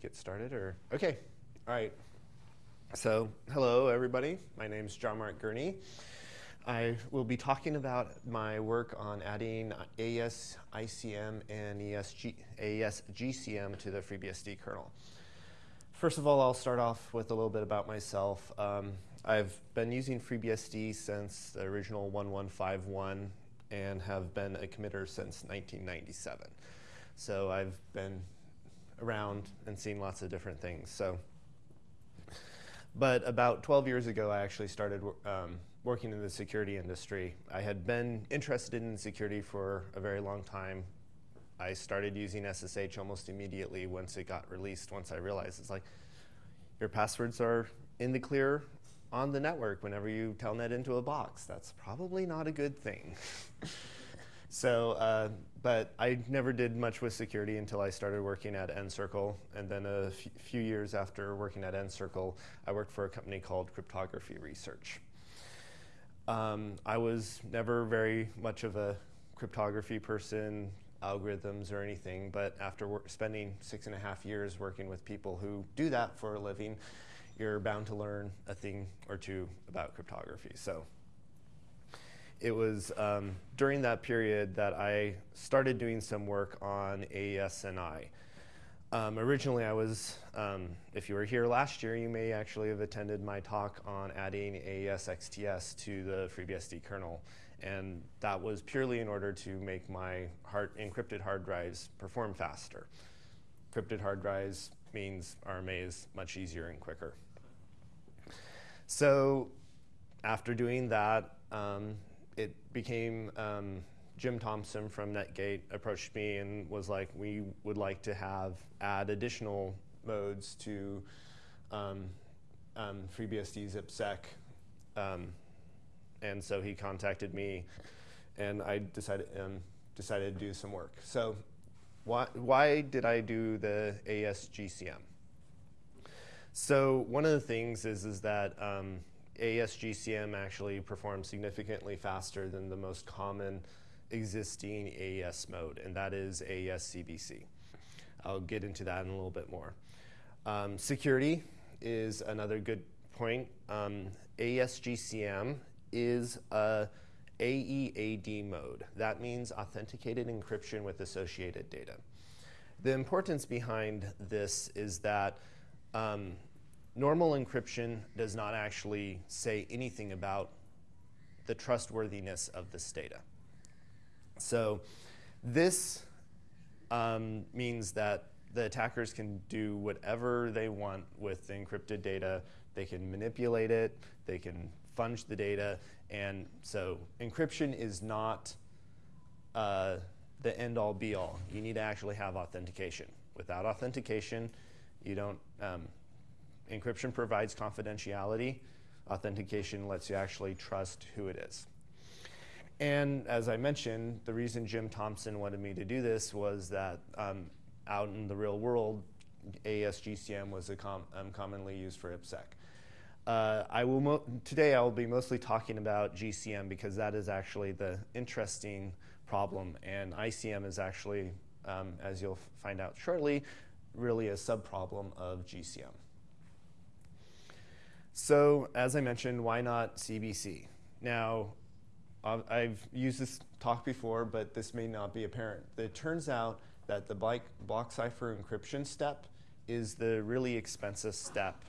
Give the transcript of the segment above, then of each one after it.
get started or? Okay, all right. So, hello everybody. My name is John Mark Gurney. I will be talking about my work on adding AES ICM and ESG, AES GCM to the FreeBSD kernel. First of all, I'll start off with a little bit about myself. Um, I've been using FreeBSD since the original 1151 and have been a committer since 1997. So I've been around and seen lots of different things. So, but about 12 years ago, I actually started um, working in the security industry. I had been interested in security for a very long time. I started using SSH almost immediately once it got released, once I realized it's like, your passwords are in the clear on the network whenever you telnet into a box. That's probably not a good thing. so, uh, but I never did much with security until I started working at NCircle. And then a few years after working at NCircle, I worked for a company called Cryptography Research. Um, I was never very much of a cryptography person, algorithms or anything, but after spending six and a half years working with people who do that for a living, you're bound to learn a thing or two about cryptography. So it was um, during that period that I started doing some work on AES-NI. Um, originally, I was, um, if you were here last year, you may actually have attended my talk on adding AES-XTS to the FreeBSD kernel. And that was purely in order to make my hard, encrypted hard drives perform faster. Encrypted hard drives means RMA is much easier and quicker. So after doing that, um, it became um, Jim Thompson from Netgate approached me and was like, we would like to have add additional modes to um, um, FreeBSD's IPsec. Um, and so he contacted me and I decided, um, decided to do some work. So why, why did I do the AES-GCM? So one of the things is, is that um, AES-GCM actually performs significantly faster than the most common existing AES mode, and that is AES-CBC. I'll get into that in a little bit more. Um, security is another good point. Um, is a AEAD mode. That means authenticated encryption with associated data. The importance behind this is that um, normal encryption does not actually say anything about the trustworthiness of this data. So this um, means that the attackers can do whatever they want with the encrypted data. They can manipulate it, they can funge the data, and so encryption is not uh, the end-all be-all. You need to actually have authentication. Without authentication, you don't, um, encryption provides confidentiality. Authentication lets you actually trust who it is. And as I mentioned, the reason Jim Thompson wanted me to do this was that um, out in the real world, AES-GCM was com um, commonly used for IPsec. Uh, I will today I will be mostly talking about GCM because that is actually the interesting problem, and ICM is actually, um, as you'll find out shortly, really a subproblem of GCM. So as I mentioned, why not CBC? Now, I've used this talk before, but this may not be apparent. It turns out that the block cipher encryption step is the really expensive step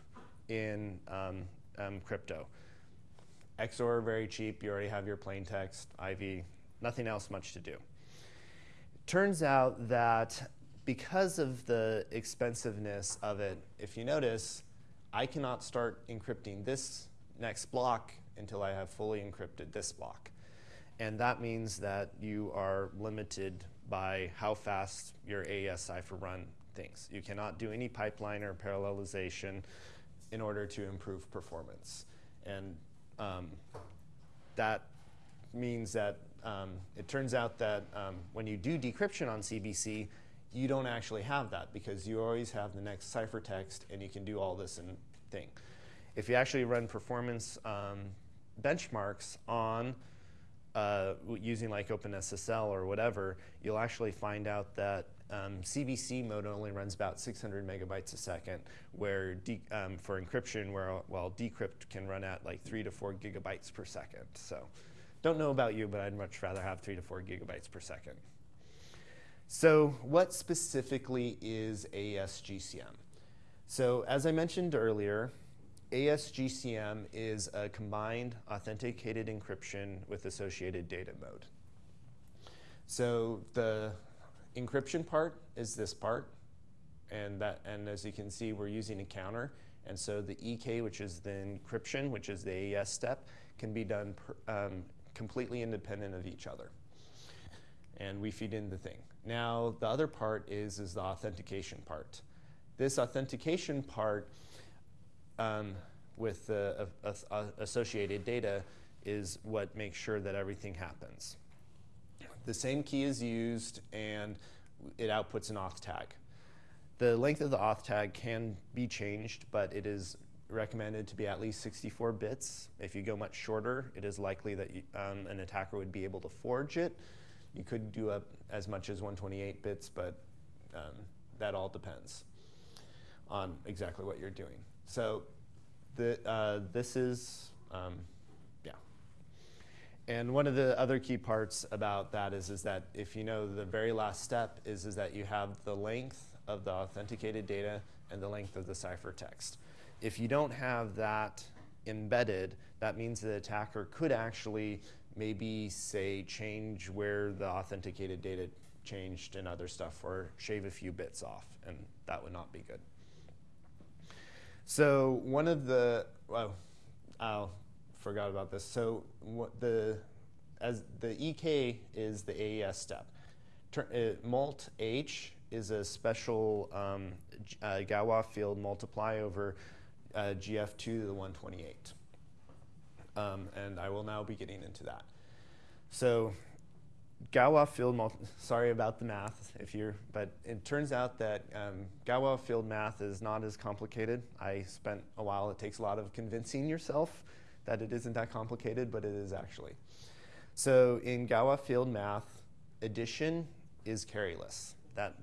in um, um, crypto. XOR very cheap. You already have your plain text, IV, nothing else much to do. Turns out that because of the expensiveness of it, if you notice, I cannot start encrypting this next block until I have fully encrypted this block. And that means that you are limited by how fast your AES cipher run things. You cannot do any pipeline or parallelization in order to improve performance. And um, that means that um, it turns out that um, when you do decryption on CBC, you don't actually have that because you always have the next ciphertext and you can do all this and thing. If you actually run performance um, benchmarks on uh, using like OpenSSL or whatever, you'll actually find out that um, CBC mode only runs about 600 megabytes a second, where um, for encryption, where while decrypt can run at like three to four gigabytes per second. So, don't know about you, but I'd much rather have three to four gigabytes per second. So, what specifically is AES-GCM? So, as I mentioned earlier, AES-GCM is a combined authenticated encryption with associated data mode. So the encryption part is this part, and that and as you can see, we're using a counter. And so the EK, which is the encryption, which is the AES step, can be done per, um, completely independent of each other. And we feed in the thing. Now the other part is is the authentication part. This authentication part um, with the uh, uh, associated data is what makes sure that everything happens. The same key is used and it outputs an auth tag. The length of the auth tag can be changed, but it is recommended to be at least 64 bits. If you go much shorter, it is likely that you, um, an attacker would be able to forge it. You could do up as much as 128 bits, but um, that all depends on exactly what you're doing. So the, uh, this is, um, yeah. And one of the other key parts about that is, is that if you know the very last step is, is that you have the length of the authenticated data and the length of the ciphertext. If you don't have that embedded, that means the attacker could actually maybe say change where the authenticated data changed and other stuff or shave a few bits off and that would not be good. So one of the, well, I forgot about this. So the, as the EK is the AES step. Tur uh, mult H is a special um, uh, Galois field multiply over uh, GF2 to the 128. Um, and I will now be getting into that. So Galois field, sorry about the math, if you're, but it turns out that um, Galois field math is not as complicated. I spent a while, it takes a lot of convincing yourself that it isn't that complicated, but it is actually. So in Galois field math, addition is carryless. That,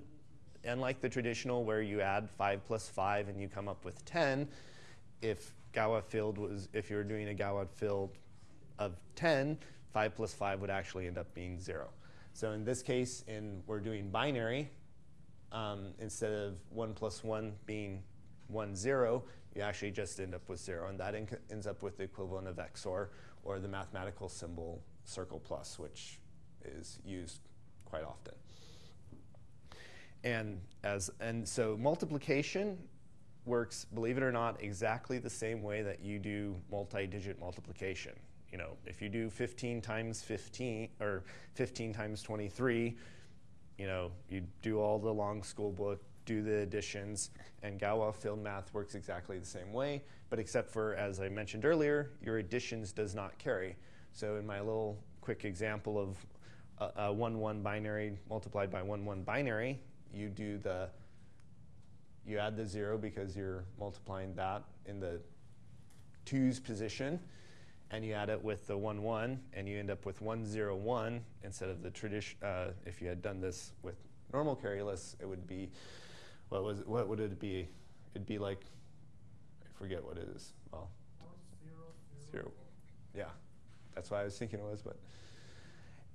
unlike the traditional where you add five plus five and you come up with 10, if Galois field was, if you were doing a Galois field of 10, 5 plus 5 would actually end up being 0. So in this case, in, we're doing binary. Um, instead of 1 plus 1 being 1, 0, you actually just end up with 0. And that ends up with the equivalent of XOR, or the mathematical symbol circle plus, which is used quite often. And, as, and so multiplication works, believe it or not, exactly the same way that you do multi-digit multiplication you know, if you do 15 times 15 or 15 times 23, you know, you do all the long school book, do the additions, and Galois field math works exactly the same way, but except for, as I mentioned earlier, your additions does not carry. So in my little quick example of a 1-1 binary multiplied by 1-1 binary, you do the, you add the zero because you're multiplying that in the twos position, and you add it with the 1, 1, and you end up with 1, 0, 1 instead of the tradition. Uh, if you had done this with normal carryless, it would be, what was what would it be? It'd be like, I forget what it is. Well, zero, zero. Yeah, that's why I was thinking it was, but.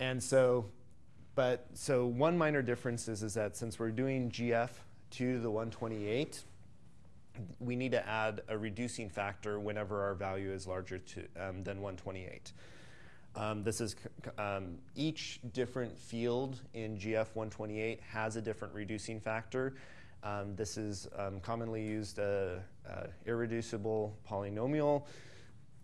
And so, but so one minor difference is, is that since we're doing GF to the 128, we need to add a reducing factor whenever our value is larger to, um, than 128. Um, this is um, each different field in GF 128 has a different reducing factor. Um, this is um, commonly used uh, uh, irreducible polynomial.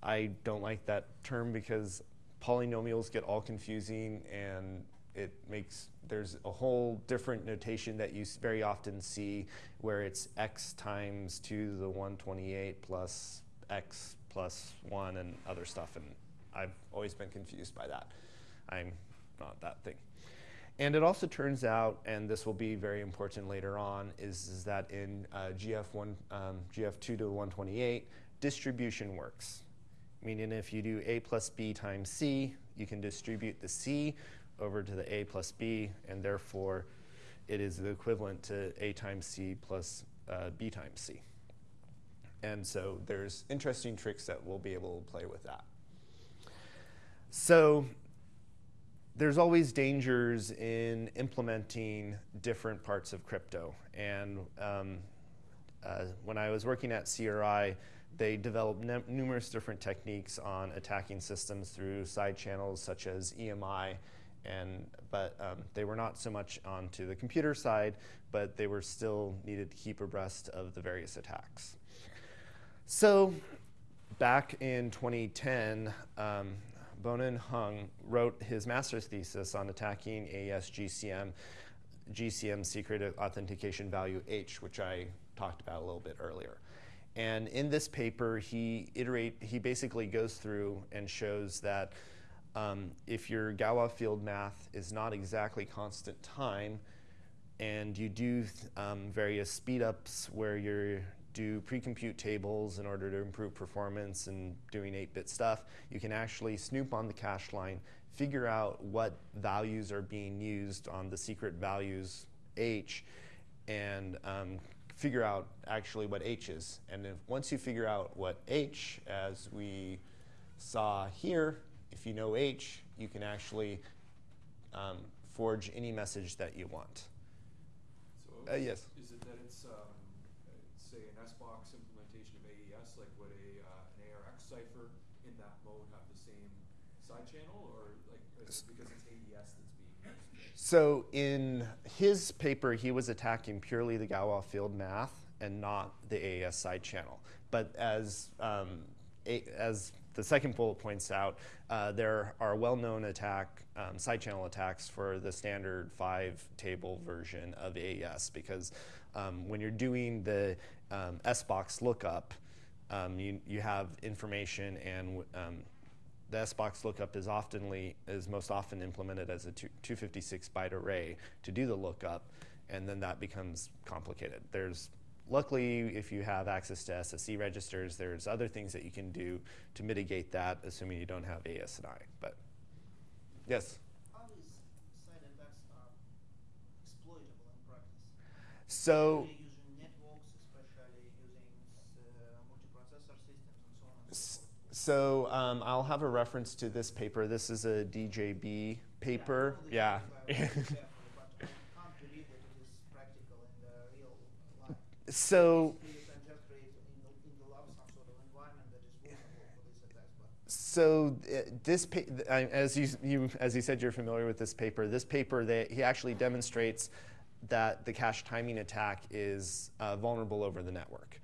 I don't like that term because polynomials get all confusing and it makes there's a whole different notation that you very often see where it's x times 2 to the 128 plus x plus 1 and other stuff. And I've always been confused by that. I'm not that thing. And it also turns out, and this will be very important later on, is, is that in uh, GF1, um, GF2 to the 128, distribution works. Meaning if you do a plus b times c, you can distribute the C over to the A plus B, and therefore it is the equivalent to A times C plus uh, B times C. And so there's interesting tricks that we'll be able to play with that. So there's always dangers in implementing different parts of crypto. And um, uh, when I was working at CRI, they developed numerous different techniques on attacking systems through side channels such as EMI, and but um, they were not so much onto the computer side, but they were still needed to keep abreast of the various attacks. So back in 2010, um, Bonan Hung wrote his master's thesis on attacking AES GCM, GCM secret authentication value H, which I talked about a little bit earlier. And in this paper, he iterate he basically goes through and shows that um, if your Galois field math is not exactly constant time, and you do um, various speed ups where you do pre-compute tables in order to improve performance and doing 8-bit stuff, you can actually snoop on the cache line, figure out what values are being used on the secret values H, and um, figure out actually what H is. And if, once you figure out what H, as we saw here, if you know H, you can actually um, forge any message that you want. So uh, yes. Is it that it's, um, say, an SBox implementation of AES, like would a, uh, an ARX cipher in that mode have the same side channel, or like because it's AES that's being used? So in his paper, he was attacking purely the Galois field math and not the AES side channel. But as um, as the second bullet points out, uh, there are well-known attack um, side channel attacks for the standard five table version of AES because um, when you're doing the um, SBox lookup, um, you, you have information and um, the SBox lookup is oftenly is most often implemented as a 256 byte array to do the lookup, and then that becomes complicated. There's luckily, if you have access to SSE registers, there's other things that you can do to mitigate that, assuming you don't have AES-NI. But yes. How is side attacks are exploitable in practice? So. So um, I'll have a reference to this paper. This is a DJB paper. Yeah. yeah. So. So uh, this, as you, you, as you said, you're familiar with this paper. This paper, that he actually demonstrates that the cache timing attack is uh, vulnerable over the network.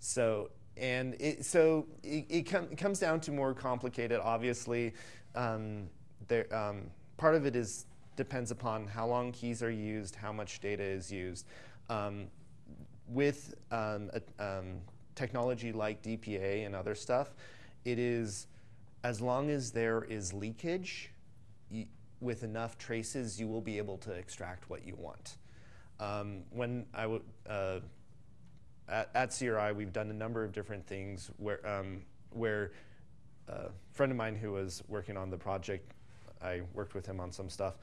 So and it, so it, it, com it, comes down to more complicated, obviously. Um, there, um, part of it is depends upon how long keys are used, how much data is used. Um, with um, a, um, technology like DPA and other stuff, it is as long as there is leakage, with enough traces, you will be able to extract what you want. Um, when I uh, at, at, CRI, we've done a number of different things where, um, where uh, a friend of mine who was working on the project, I worked with him on some stuff.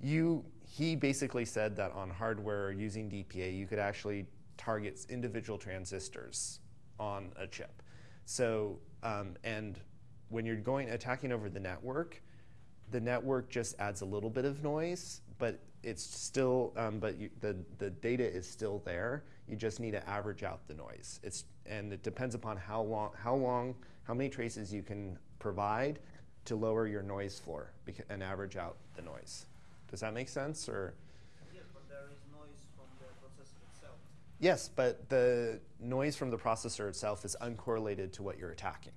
You, he basically said that on hardware using DPA, you could actually target individual transistors on a chip. So, um, and when you're going attacking over the network, the network just adds a little bit of noise, but it's still, um, but you, the, the data is still there. You just need to average out the noise. It's, and it depends upon how long, how long, how many traces you can provide to lower your noise floor and average out the noise. Does that make sense? Or? Yes, but there is noise from the processor itself. Yes, but the noise from the processor itself is uncorrelated to what you're attacking.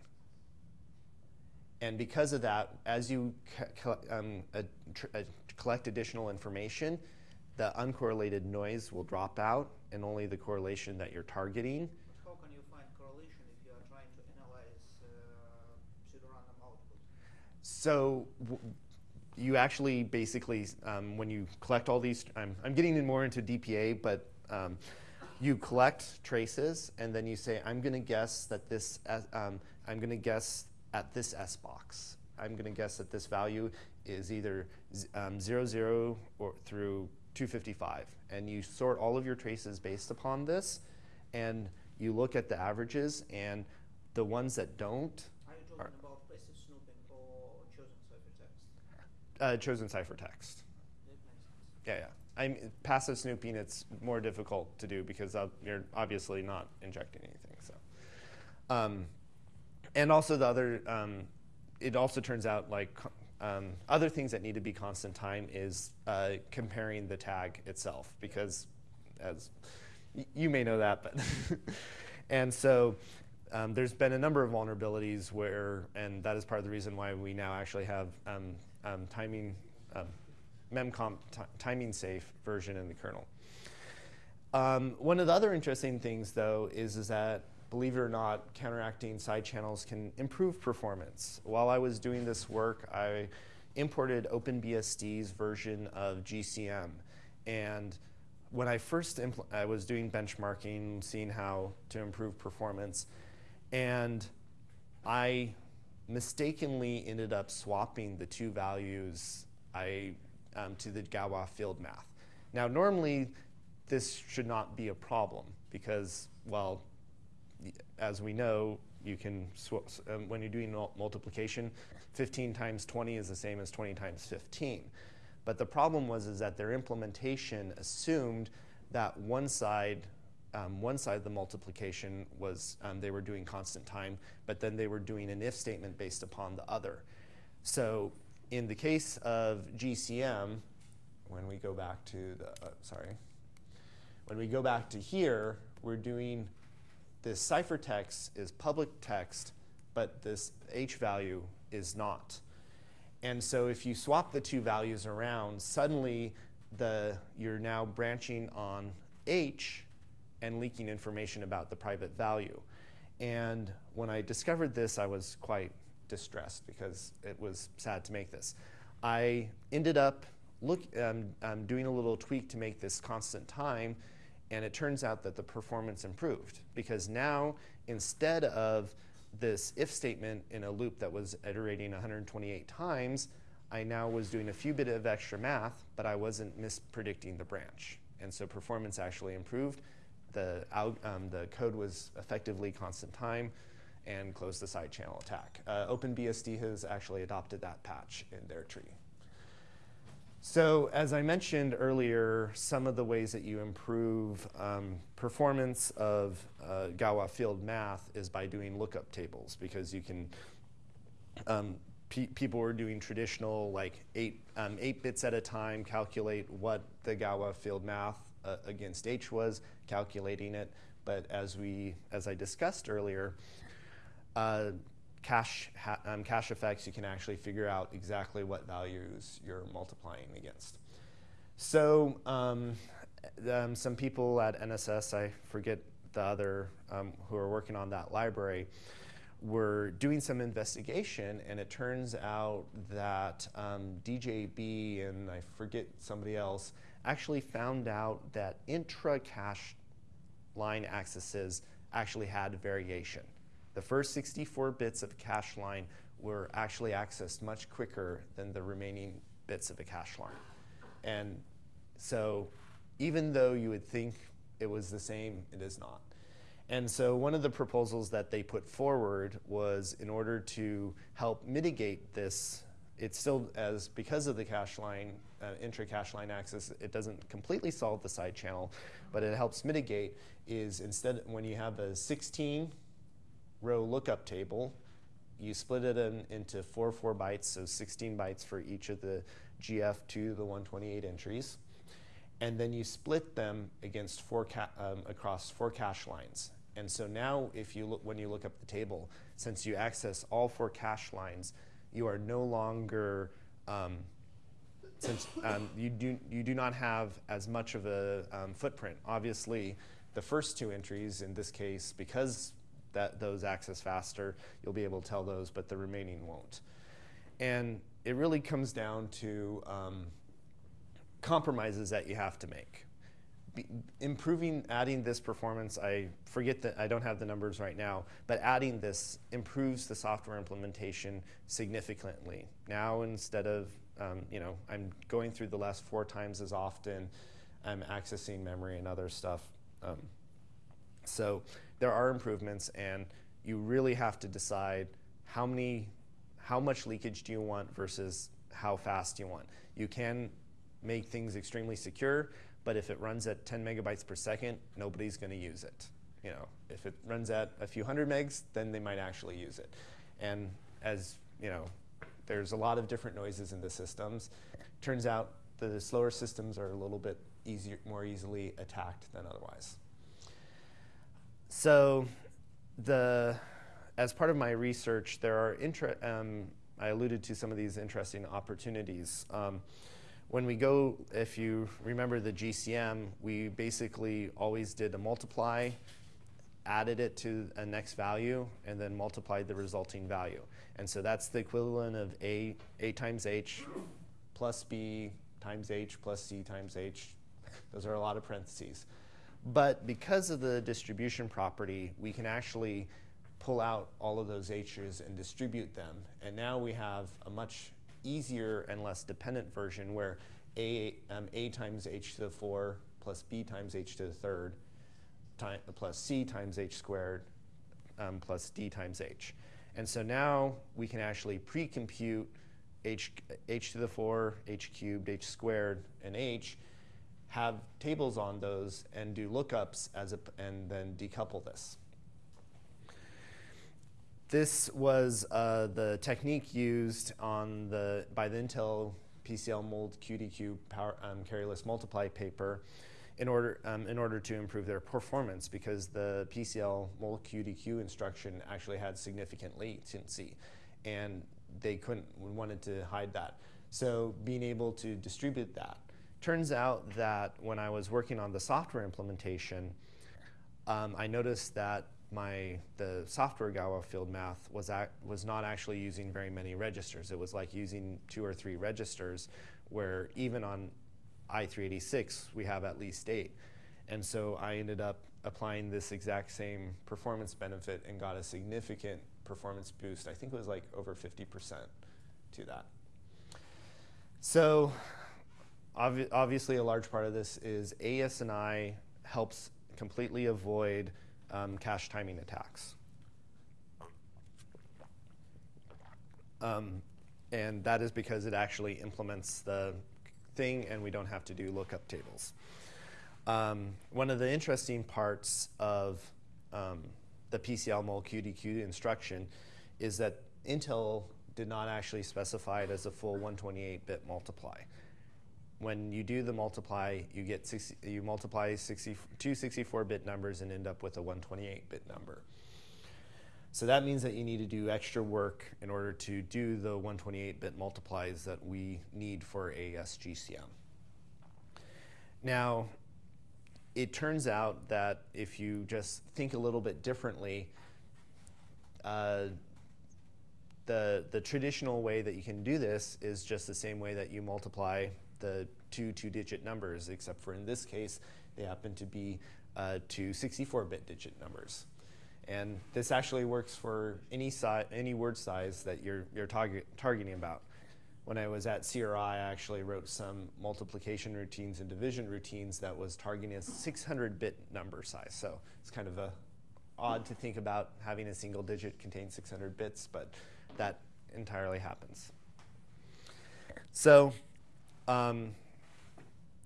And because of that, as you um, collect additional information, the uncorrelated noise will drop out and only the correlation that you're targeting. But how can you find correlation if you are trying to analyze uh, pseudorandom output? So you actually basically, um, when you collect all these, I'm, I'm getting in more into DPA, but um, you collect traces and then you say, I'm going to guess that this, um, I'm going to guess at this SBox I'm going to guess that this value is either um, 0, 0 or through 255. And you sort all of your traces based upon this, and you look at the averages, and the ones that don't. Are you talking are, about passive snooping or chosen ciphertext? Uh, chosen ciphertext. Yeah, yeah. I'm passive snooping. It's more difficult to do because you're obviously not injecting anything. So, um, and also the other, um, it also turns out like um, other things that need to be constant time is uh, comparing the tag itself because, as you may know that, but and so. Um, there's been a number of vulnerabilities where, and that is part of the reason why we now actually have um, um, timing memcomp timing safe version in the kernel. Um, one of the other interesting things, though, is, is that, believe it or not, counteracting side channels can improve performance. While I was doing this work, I imported OpenBSD's version of GCM. And when I first I was doing benchmarking, seeing how to improve performance, and I mistakenly ended up swapping the two values I um, to the Galois field math. Now, normally, this should not be a problem because, well, as we know, you can, um, when you're doing multiplication, 15 times 20 is the same as 20 times 15. But the problem was is that their implementation assumed that one side, um, one side of the multiplication was um, they were doing constant time, but then they were doing an if statement based upon the other. So in the case of GCM, when we go back to the, uh, sorry, when we go back to here, we're doing this ciphertext is public text, but this H value is not. And so if you swap the two values around, suddenly the, you're now branching on H and leaking information about the private value. And when I discovered this, I was quite distressed because it was sad to make this. I ended up look, um, um, doing a little tweak to make this constant time, and it turns out that the performance improved because now instead of this if statement in a loop that was iterating 128 times, I now was doing a few bit of extra math, but I wasn't mispredicting the branch. And so performance actually improved. The, um, the code was effectively constant time and close the side channel attack. Uh, OpenBSD has actually adopted that patch in their tree. So as I mentioned earlier, some of the ways that you improve um, performance of uh, Galois field math is by doing lookup tables because you can, um, pe people were doing traditional like eight, um, eight bits at a time, calculate what the Galois field math uh, against H was, calculating it. But as we, as I discussed earlier, uh, cache, um, cache effects, you can actually figure out exactly what values you're multiplying against. So um, um, some people at NSS, I forget the other, um, who are working on that library, were doing some investigation, and it turns out that um, DJB and I forget somebody else actually found out that intra-cache line accesses actually had variation the first 64 bits of a cache line were actually accessed much quicker than the remaining bits of a cache line. And so even though you would think it was the same, it is not. And so one of the proposals that they put forward was in order to help mitigate this, it's still as, because of the cache line, uh, intra-cache line access, it doesn't completely solve the side channel, but it helps mitigate is instead, when you have a 16 row lookup table. You split it in, into four four bytes, so 16 bytes for each of the GF to the 128 entries. And then you split them against four um, across four cache lines. And so now if you look, when you look up the table, since you access all four cache lines, you are no longer, um, since um, you, do, you do not have as much of a um, footprint. Obviously, the first two entries, in this case, because that those access faster, you'll be able to tell those, but the remaining won't. And it really comes down to um, compromises that you have to make. be, improving, adding this performance, I forget that I don't have the numbers right now, but adding this improves the software implementation significantly. Now instead of, um, you know, I'm going through the last four times as often, I'm accessing memory and other stuff. Um, so there are improvements and you really have to decide how many, how much leakage do you want versus how fast you want. You can make things extremely secure, but if it runs at 10 megabytes per second, nobody's going to use it. You know, if it runs at a few hundred megs, then they might actually use it. And as you know, there's a lot of different noises in the systems. Turns out the slower systems are a little bit easier, more easily attacked than otherwise. So, the as part of my research, there are um, I alluded to some of these interesting opportunities. Um, when we go, if you remember the GCM, we basically always did a multiply, added it to a next value, and then multiplied the resulting value. And so that's the equivalent of A, A times H plus B times H plus C times H. Those are a lot of parentheses. But because of the distribution property, we can actually pull out all of those H's and distribute them. And now we have a much easier and less dependent version where a, um, a times h to the 4 plus b times h to the third plus c times h squared um, plus d times h. And so now we can actually pre-compute h, h to the 4, h cubed, h squared, and h, have tables on those, and do lookups as a, and then decouple this. This was uh, the technique used on the, by the Intel PCLMULQDQ power, um, carryless multiply paper in order, um, in order to improve their performance because the PCL mold QDQ instruction actually had significant latency and they couldn't, wanted to hide that. So being able to distribute that. Turns out that when I was working on the software implementation, um, I noticed that my the software Galois field math was at, was not actually using very many registers. It was like using two or three registers, where even on i386 we have at least eight. And so I ended up applying this exact same performance benefit and got a significant performance boost. I think it was like over 50% to that. So obvi obviously a large part of this is AES-NI helps completely avoid um, cache timing attacks. Um, and that is because it actually implements the thing and we don't have to do lookup tables. Um, one of the interesting parts of um, the PCL QDQ instruction is that Intel did not actually specify it as a full 128-bit multiply when you do the multiply, you get 60, you multiply 60, two 64-bit numbers and end up with a 128-bit number. So that means that you need to do extra work in order to do the 128-bit multiplies that we need for AES-GCM. Now, it turns out that if you just think a little bit differently, uh, the, the traditional way that you can do this is just the same way that you multiply the two two-digit numbers, except for in this case, they happen to be uh, two 64-bit digit numbers. And this actually works for any, si any word size that you're, you're target targeting about. When I was at CRI, I actually wrote some multiplication routines and division routines that was targeting a 600-bit number size. So it's kind of a odd to think about having a single digit contain 600 bits, but that entirely happens. So um,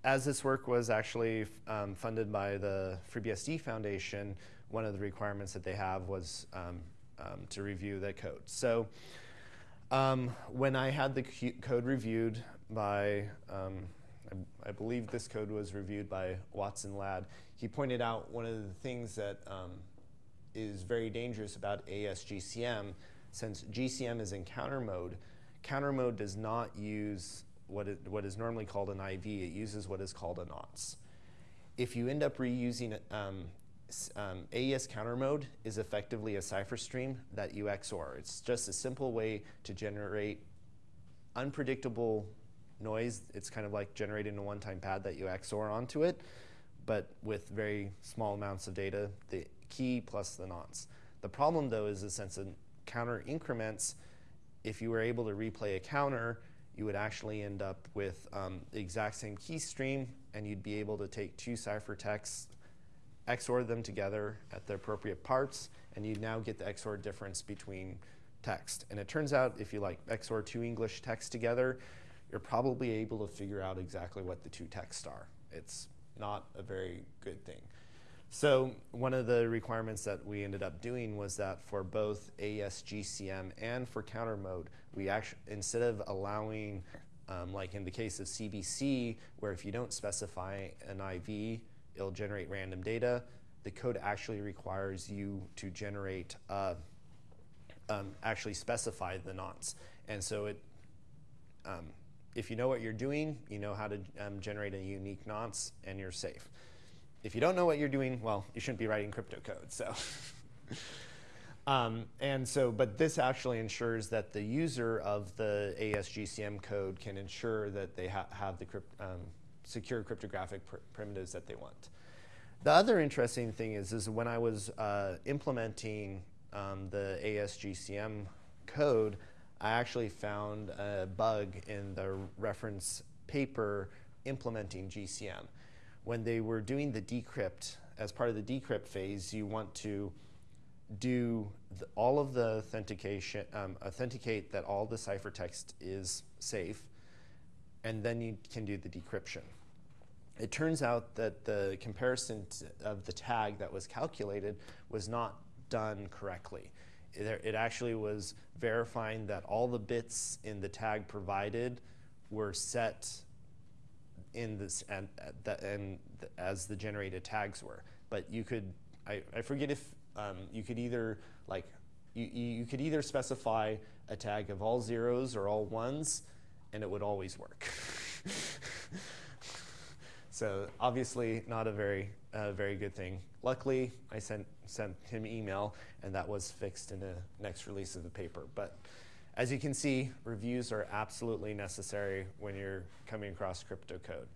as this work was actually um, funded by the FreeBSD Foundation, one of the requirements that they have was um, um, to review the code. So um, when I had the code reviewed by, um, I, I, believe this code was reviewed by Watson Ladd, he pointed out one of the things that is very dangerous about AES-GCM, since GCM is in counter mode, counter mode does not use what, it, what is normally called an IV, it uses what is called a nonce. If you end up reusing um, um, AES counter mode is effectively a cipher stream that you XOR. It's just a simple way to generate unpredictable noise. It's kind of like generating a one-time pad that you XOR onto it, but with very small amounts of data, the key plus the nonce. The problem though is the sense of counter increments, if you were able to replay a counter, you would actually end up with um, the exact same key stream and you'd be able to take two ciphertexts, XOR them together at the appropriate parts, and you'd now get the XOR difference between text. And it turns out if you like XOR two English texts together, you're probably able to figure out exactly what the two texts are. It's not a very good thing. So one of the requirements that we ended up doing was that for both AES GCM and for counter mode, we actually instead of allowing, um, like in the case of CBC, where if you don't specify an IV, it'll generate random data. The code actually requires you to generate, uh, um, actually specify the nonce, and so it. Um, if you know what you're doing, you know how to um, generate a unique nonce, and you're safe if you don't know what you're doing, well, you shouldn't be writing crypto code. So, um, and so, but this actually ensures that the user of the AES-GCM code can ensure that they ha have the crypt um, secure cryptographic pr primitives that they want. The other interesting thing is, is when I was uh, implementing um, the AES-GCM code, I actually found a bug in the reference paper implementing GCM when they were doing the decrypt, as part of the decrypt phase, you want to do the, all of the authentication, um, authenticate that all the ciphertext is safe, and then you can do the decryption. It turns out that the comparison of the tag that was calculated was not done correctly. It, it actually was verifying that all the bits in the tag provided were set in this and, and as the generated tags were. But you could, I, I forget if um, you could either like, you, you could either specify a tag of all zeros or all ones, and it would always work. so obviously not a very, uh, very good thing. Luckily, I sent, sent him email, and that was fixed in the next release of the paper. But as you can see, reviews are absolutely necessary when you're coming across crypto code.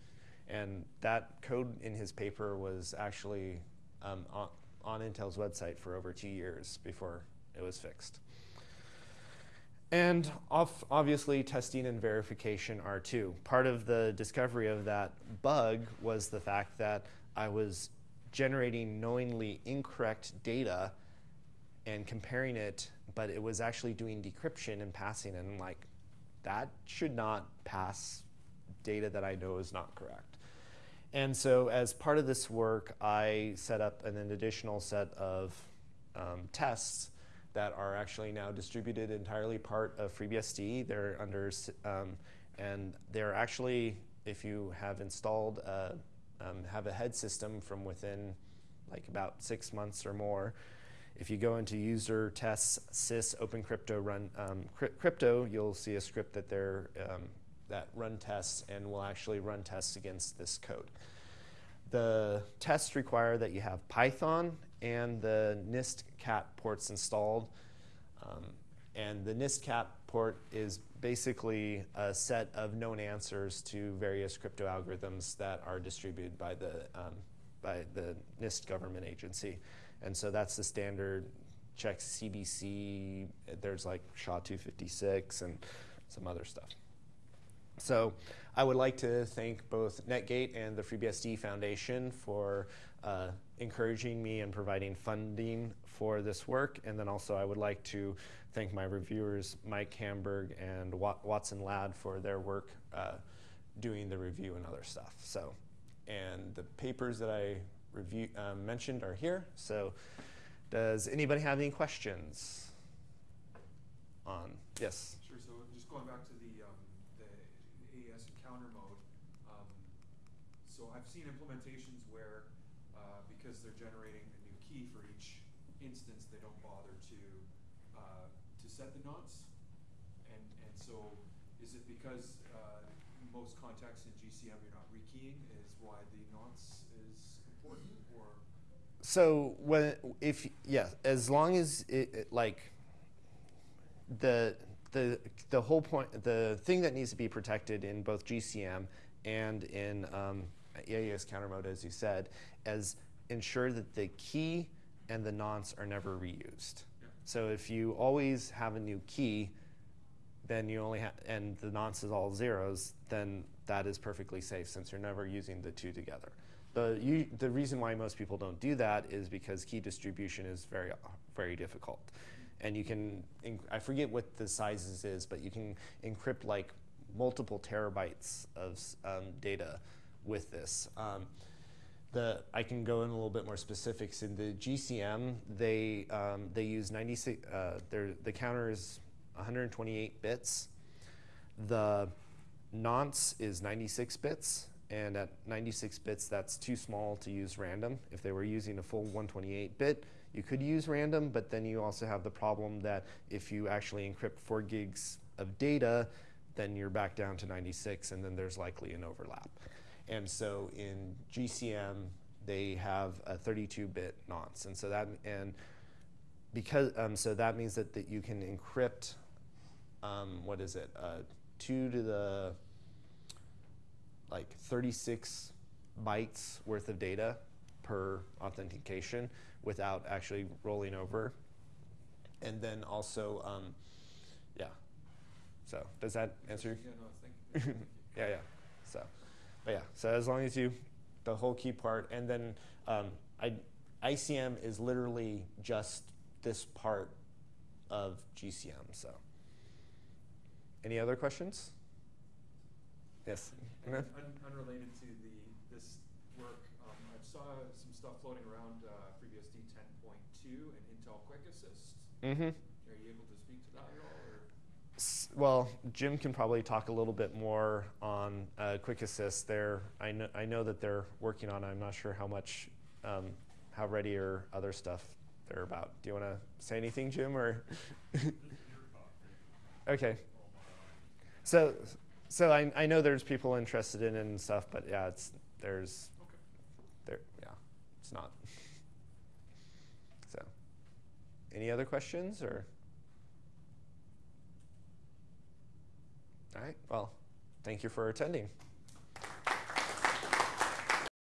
And that code in his paper was actually um, on, on Intel's website for over two years before it was fixed. And obviously, testing and verification are too. Part of the discovery of that bug was the fact that I was generating knowingly incorrect data and comparing it but it was actually doing decryption and passing and like that should not pass data that I know is not correct. And so as part of this work, I set up an additional set of um, tests that are actually now distributed entirely part of FreeBSD. They're under, um, and they're actually, if you have installed, a, um, have a head system from within like about six months or more, if you go into user tests sys open crypto run um, crypto, you'll see a script that they're, um, that run tests and will actually run tests against this code. The tests require that you have Python and the NIST-KAT ports installed. Um, and the NIST-KAT port is basically a set of known answers to various crypto algorithms that are distributed by the, um, by the NIST government agency. And so that's the standard check CBC. There's like SHA-256 and some other stuff. So I would like to thank both Netgate and the FreeBSD Foundation for uh, encouraging me and providing funding for this work. And then also I would like to thank my reviewers, Mike Hamburg and Watson Ladd for their work uh, doing the review and other stuff. So, and the papers that I review, um, mentioned are here. So does anybody have any questions on, yes? Sure, so just going back to the, um, the AES encounter mode, um, so I've seen implementations where uh, because they're generating a new key for each instance, they don't bother to, uh, to set the nonce. And, and so is it because uh, most contexts in GCM you're not rekeying is why the nonce important or? So when if yeah, as long as it, it, like the the the whole point the thing that needs to be protected in both GCM and in um, AES counter mode, as you said, is ensure that the key and the nonce are never reused. Yeah. So if you always have a new key, then you only have, and the nonce is all zeros, then that is perfectly safe since you're never using the two together. The, you, the reason why most people don't do that is because key distribution is very, very difficult. And you can, I forget what the sizes is, but you can encrypt like multiple terabytes of um, data with this. Um, the, I can go in a little bit more specifics. In the GCM, they, um, they use 96, uh, the counter is 128 bits. The nonce is 96 bits, and at 96 bits, that's too small to use random. If they were using a full 128 bit, you could use random, but then you also have the problem that if you actually encrypt 4 gigs of data, then you're back down to 96, and then there's likely an overlap. And so in GCM, they have a 32-bit nonce, and so that and because um, so that means that, that you can encrypt um, what is it uh, two to the like 36 bytes worth of data per authentication without actually rolling over and then also um, yeah so does that answer Yeah, no, thank you. Thank you. yeah, yeah. So, but yeah. So as long as you, the whole key part, and then um, I, ICM is literally just this part of GCM. So, any other questions? Yes. And Okay. un- unrelated to the, this work, um, I saw some stuff floating around, uh, FreeBSD ten point two and Intel Quick Assist. Mm-hmm. Are you able to speak to that at all, or? Well, Jim can probably talk a little bit more on uh, Quick Assist. There, I know, I know that they're working on. it. I'm not sure how much, um, how ready or other stuff they're about. Do you want to say anything, Jim, or? okay. So, so I, I know there's people interested in it and stuff, but yeah, it's there's Okay. there yeah, it's not. So, any other questions or? All right. Well, thank you for attending.